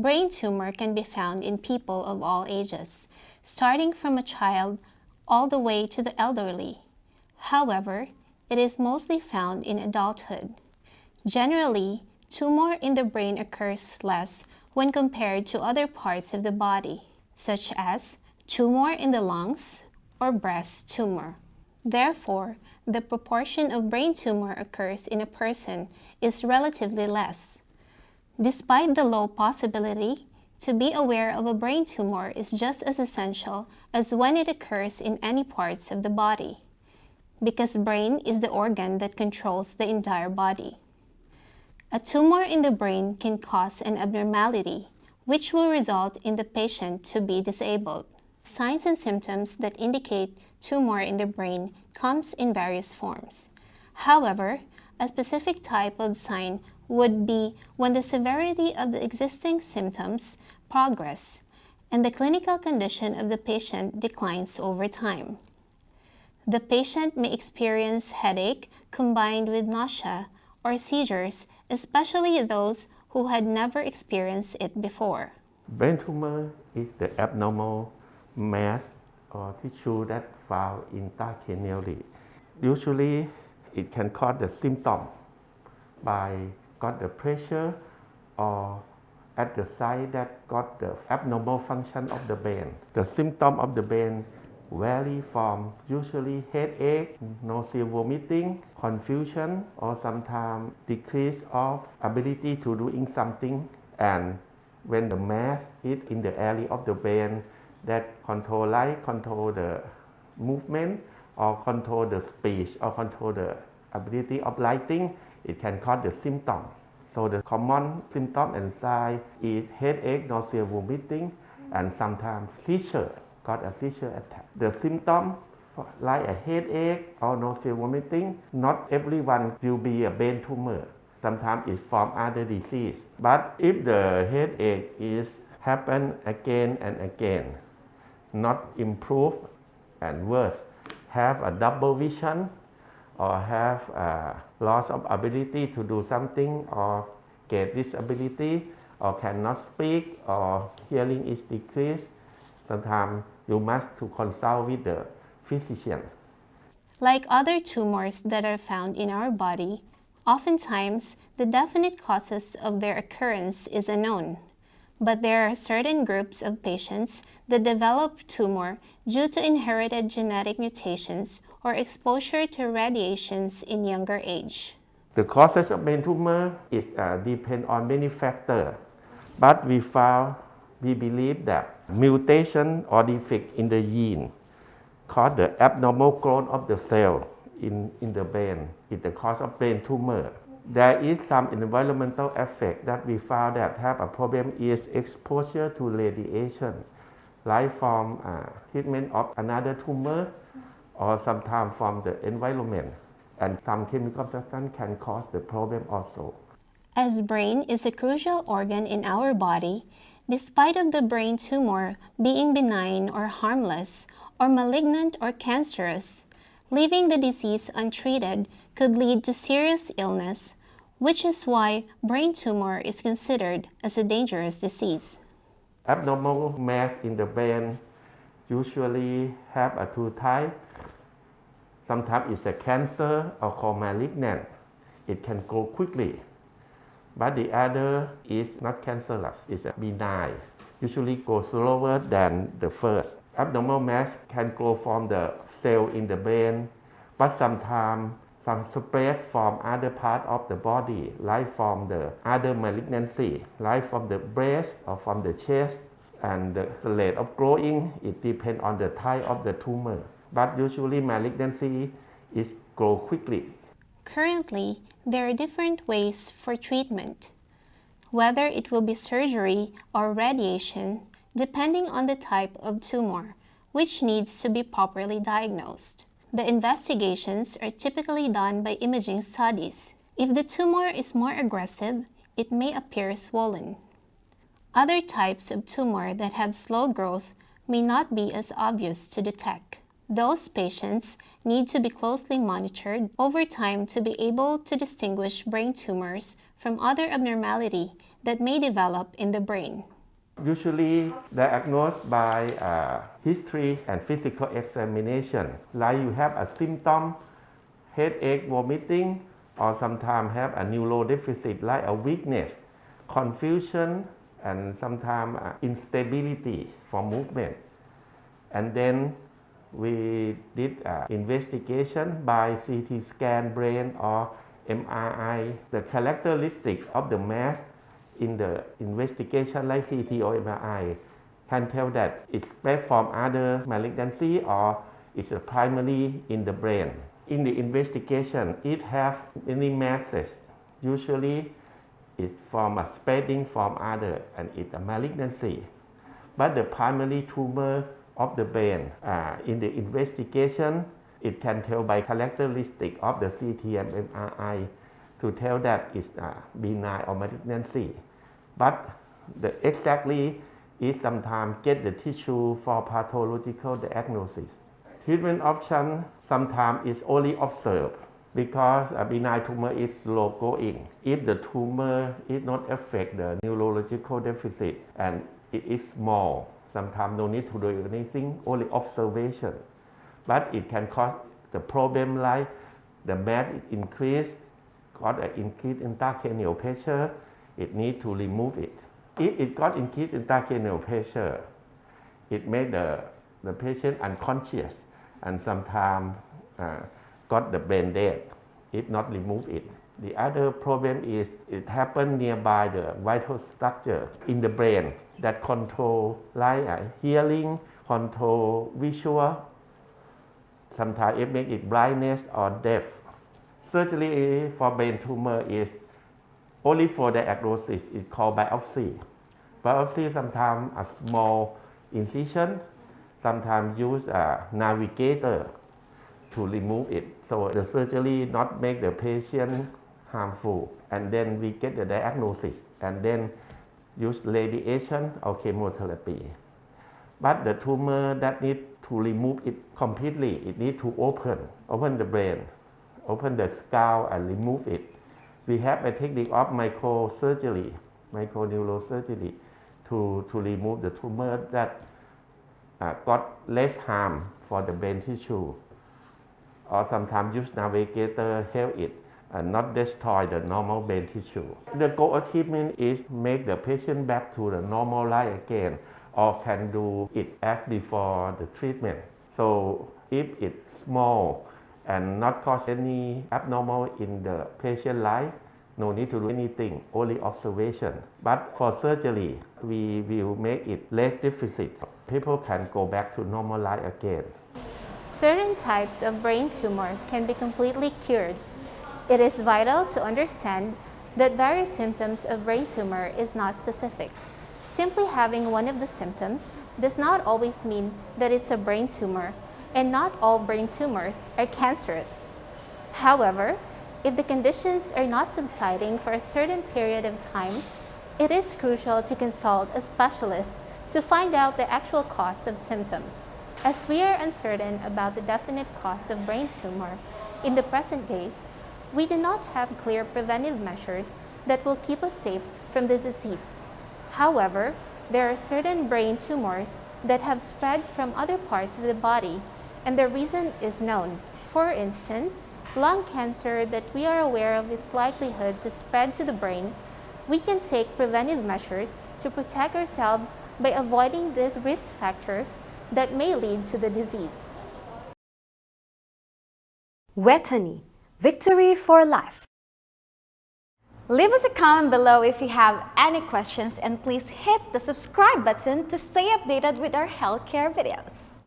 Brain tumor can be found in people of all ages, starting from a child all the way to the elderly. However, it is mostly found in adulthood. Generally, tumor in the brain occurs less when compared to other parts of the body, such as tumor in the lungs or breast tumor. Therefore, the proportion of brain tumor occurs in a person is relatively less. Despite the low possibility, to be aware of a brain tumor is just as essential as when it occurs in any parts of the body, because brain is the organ that controls the entire body. A tumor in the brain can cause an abnormality, which will result in the patient to be disabled. Signs and symptoms that indicate tumor in the brain comes in various forms. However, a specific type of sign would be when the severity of the existing symptoms progress and the clinical condition of the patient declines over time. The patient may experience headache combined with nausea or seizures, especially those who had never experienced it before. Brain tumor is the abnormal mass or tissue that found in intracranially. Usually, it can cause the symptom by got the pressure or at the site that got the abnormal function of the brain. The symptom of the brain vary from usually headache, nausea, vomiting, confusion, or sometimes decrease of ability to doing something. And when the mass is in the area of the brain that control light, control the movement, or control the speech, or control the ability of lighting, it can cause the symptom. So the common symptom and sign is headache, nausea, vomiting, and sometimes seizure, got a seizure attack. The symptom like a headache or nausea, vomiting, not everyone will be a brain tumor. Sometimes it's from other disease. But if the headache is happen again and again, not improve and worse, have a double vision or have a loss of ability to do something or get disability or cannot speak or hearing is decreased, sometimes you must to consult with the physician. Like other tumors that are found in our body, oftentimes the definite causes of their occurrence is unknown. But there are certain groups of patients that develop tumor due to inherited genetic mutations or exposure to radiations in younger age. The causes of brain tumor is uh, depend on many factors, but we found, we believe that mutation or defect in the gene cause the abnormal growth of the cell in, in the brain is the cause of brain tumor. There is some environmental effect that we found that have a problem is exposure to radiation, like from uh, treatment of another tumor or sometimes from the environment. And some chemical substance can cause the problem also. As brain is a crucial organ in our body, despite of the brain tumor being benign or harmless, or malignant or cancerous, leaving the disease untreated could lead to serious illness, which is why brain tumor is considered as a dangerous disease. Abnormal mass in the brain usually have a two type Sometimes it's a cancer or called malignant. It can grow quickly. But the other is not cancerous, it's benign. Usually goes slower than the first. Abnormal mass can grow from the cell in the brain, but sometimes some spread from other part of the body, like from the other malignancy, like from the breast or from the chest. And the rate of growing, it depends on the type of the tumor but usually malignancy is grow quickly. Currently, there are different ways for treatment, whether it will be surgery or radiation, depending on the type of tumor, which needs to be properly diagnosed. The investigations are typically done by imaging studies. If the tumor is more aggressive, it may appear swollen. Other types of tumor that have slow growth may not be as obvious to detect. Those patients need to be closely monitored over time to be able to distinguish brain tumors from other abnormality that may develop in the brain. Usually diagnosed by uh, history and physical examination. Like you have a symptom, headache, vomiting, or sometimes have a neurodeficit like a weakness, confusion, and sometimes uh, instability for movement. And then we did uh, investigation by CT scan brain or MRI. The characteristic of the mass in the investigation like CT or MRI can tell that it's spread from other malignancy or it's primarily in the brain. In the investigation, it have many masses. Usually, it's from a spreading from other and it's a malignancy. But the primary tumor of the brain, uh, in the investigation, it can tell by characteristic of the CT and MRI to tell that it's uh, benign or malignancy. But the exactly is sometimes get the tissue for pathological diagnosis. Treatment option sometimes is only observed because a benign tumor is slow going. If the tumor is not affect the neurological deficit and it is small, sometimes no need to do anything, only observation. But it can cause the problem like the mass increase, got an increase in intracranial pressure, it need to remove it. If it got increased in intracranial pressure, it made the, the patient unconscious and sometimes uh, got the brain dead if not remove it. The other problem is it happened nearby the vital structure in the brain that control like uh, hearing, control visual, sometimes it make it blindness or deaf. Surgery for brain tumor is only for the diagnosis is called biopsy. Biopsy sometimes a small incision, sometimes use a navigator to remove it. So the surgery not make the patient harmful and then we get the diagnosis and then use radiation or chemotherapy. But the tumor that need to remove it completely, it need to open, open the brain, open the skull and remove it we have a technique of microsurgery, microneurosurgery to, to remove the tumor that uh, got less harm for the brain tissue. Or sometimes use navigator help it and not destroy the normal brain tissue. The goal achievement is make the patient back to the normal life again or can do it as before the treatment. So if it's small and not cause any abnormal in the patient life. No need to do anything, only observation. But for surgery, we will make it less deficit. People can go back to normal life again. Certain types of brain tumor can be completely cured. It is vital to understand that various symptoms of brain tumor is not specific. Simply having one of the symptoms does not always mean that it's a brain tumor and not all brain tumors are cancerous. However, if the conditions are not subsiding for a certain period of time, it is crucial to consult a specialist to find out the actual cause of symptoms. As we are uncertain about the definite cause of brain tumor in the present days, we do not have clear preventive measures that will keep us safe from the disease. However, there are certain brain tumors that have spread from other parts of the body and the reason is known. For instance, lung cancer that we are aware of its likelihood to spread to the brain, we can take preventive measures to protect ourselves by avoiding these risk factors that may lead to the disease. Vejthani, victory for life. Leave us a comment below if you have any questions and please hit the subscribe button to stay updated with our healthcare videos.